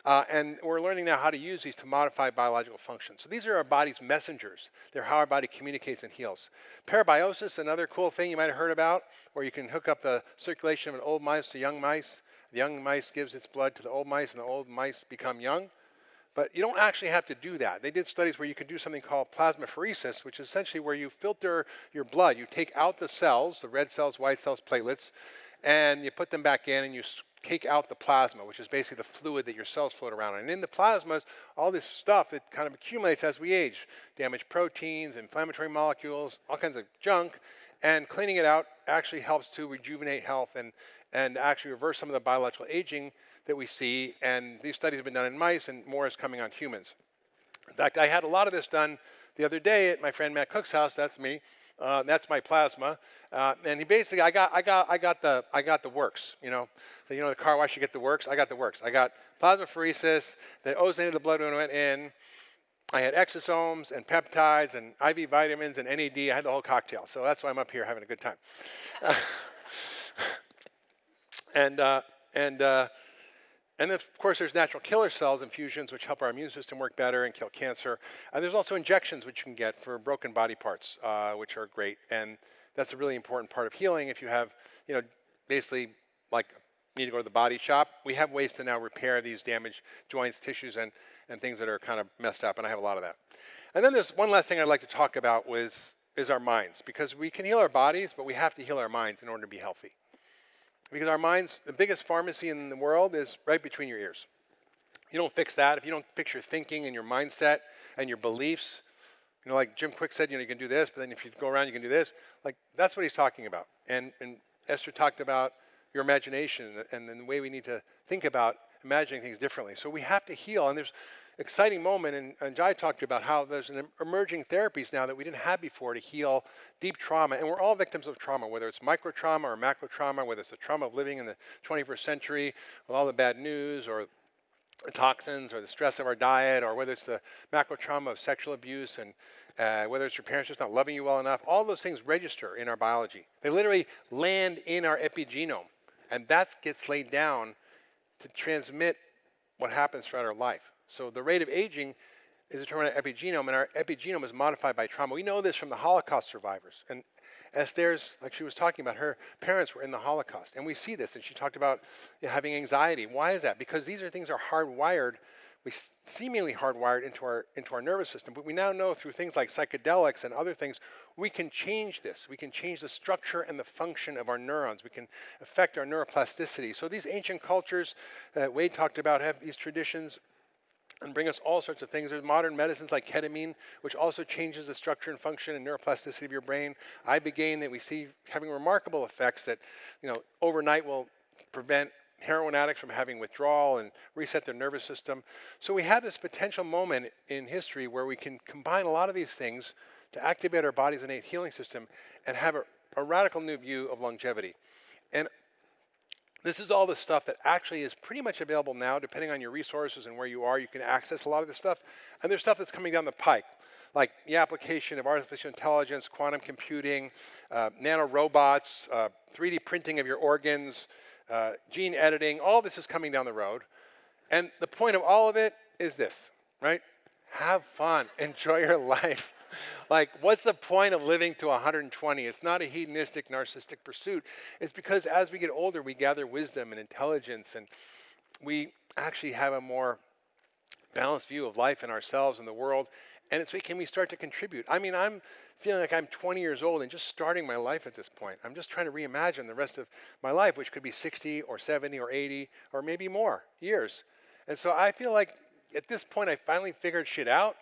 Uh, and we're learning now how to use these to modify biological functions. So these are our body's messengers. They're how our body communicates and heals. Parabiosis, another cool thing you might have heard about, where you can hook up the circulation of an old mice to young mice. Young mice gives its blood to the old mice, and the old mice become young. But you don't actually have to do that. They did studies where you can do something called plasmapheresis, which is essentially where you filter your blood. You take out the cells, the red cells, white cells, platelets, and you put them back in and you take out the plasma, which is basically the fluid that your cells float around in. And in the plasmas, all this stuff, it kind of accumulates as we age. Damaged proteins, inflammatory molecules, all kinds of junk. And cleaning it out actually helps to rejuvenate health and and actually reverse some of the biological aging that we see. And these studies have been done in mice, and more is coming on humans. In fact, I had a lot of this done the other day at my friend Matt Cook's house. That's me. Uh, that's my plasma, uh, and he basically, I got, I got, I got the, I got the works. You know, so you know the car wash, you get the works. I got the works. I got plasmapheresis that ozonated the blood when it went in. I had exosomes and peptides and IV vitamins and NAD. I had the whole cocktail. So that's why I'm up here having a good time. And, uh, and, uh, and then, of course, there's natural killer cells infusions, which help our immune system work better and kill cancer. And there's also injections, which you can get for broken body parts, uh, which are great. And that's a really important part of healing. If you have, you know, basically like need to go to the body shop, we have ways to now repair these damaged joints, tissues, and, and things that are kind of messed up. And I have a lot of that. And then there's one last thing I'd like to talk about was, is our minds. Because we can heal our bodies, but we have to heal our minds in order to be healthy. Because our minds, the biggest pharmacy in the world is right between your ears. You don't fix that. If you don't fix your thinking and your mindset and your beliefs, you know, like Jim Kwik said, you know, you can do this, but then if you go around, you can do this. Like, that's what he's talking about. And, and Esther talked about your imagination and, and the way we need to think about imagining things differently. So we have to heal. And there's exciting moment, and, and Jai talked about how there's an emerging therapies now that we didn't have before to heal deep trauma, and we're all victims of trauma, whether it's micro trauma or macro trauma, whether it's the trauma of living in the 21st century with all the bad news or the toxins or the stress of our diet, or whether it's the macro trauma of sexual abuse and uh, whether it's your parents just not loving you well enough, all those things register in our biology. They literally land in our epigenome, and that gets laid down to transmit what happens throughout our life. So the rate of aging is determined by epigenome, and our epigenome is modified by trauma. We know this from the Holocaust survivors. And Esther's, like she was talking about, her parents were in the Holocaust. And we see this, and she talked about having anxiety. Why is that? Because these are things are hardwired we seemingly hardwired into our into our nervous system, but we now know through things like psychedelics and other things, we can change this. We can change the structure and the function of our neurons. We can affect our neuroplasticity. So these ancient cultures that Wade talked about have these traditions and bring us all sorts of things. There's modern medicines like ketamine, which also changes the structure and function and neuroplasticity of your brain. Ibogaine that we see having remarkable effects that, you know, overnight will prevent heroin addicts from having withdrawal and reset their nervous system. So we have this potential moment in history where we can combine a lot of these things to activate our body's innate healing system and have a, a radical new view of longevity. And this is all the stuff that actually is pretty much available now, depending on your resources and where you are. You can access a lot of this stuff. And there's stuff that's coming down the pike, like the application of artificial intelligence, quantum computing, uh, nanorobots, uh, 3D printing of your organs, uh, gene editing, all this is coming down the road. And the point of all of it is this, right? Have fun, enjoy your life. like, what's the point of living to 120? It's not a hedonistic, narcissistic pursuit. It's because as we get older, we gather wisdom and intelligence, and we actually have a more balanced view of life and ourselves and the world. And it's can we start to contribute? I mean, I'm feeling like I'm 20 years old and just starting my life at this point. I'm just trying to reimagine the rest of my life, which could be 60 or 70 or 80 or maybe more years. And so I feel like at this point I finally figured shit out.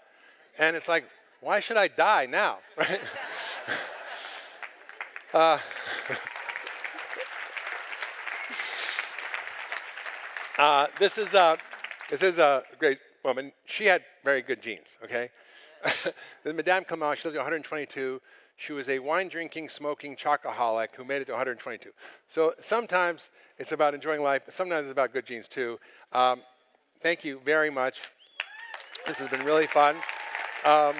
And it's like, why should I die now? Right? uh, uh, this is a this is a great woman. She had very good genes. Okay, Madame Calment, she lived to 122. She was a wine drinking, smoking chocoholic who made it to 122. So sometimes it's about enjoying life, sometimes it's about good genes too. Um, thank you very much. This has been really fun. Um,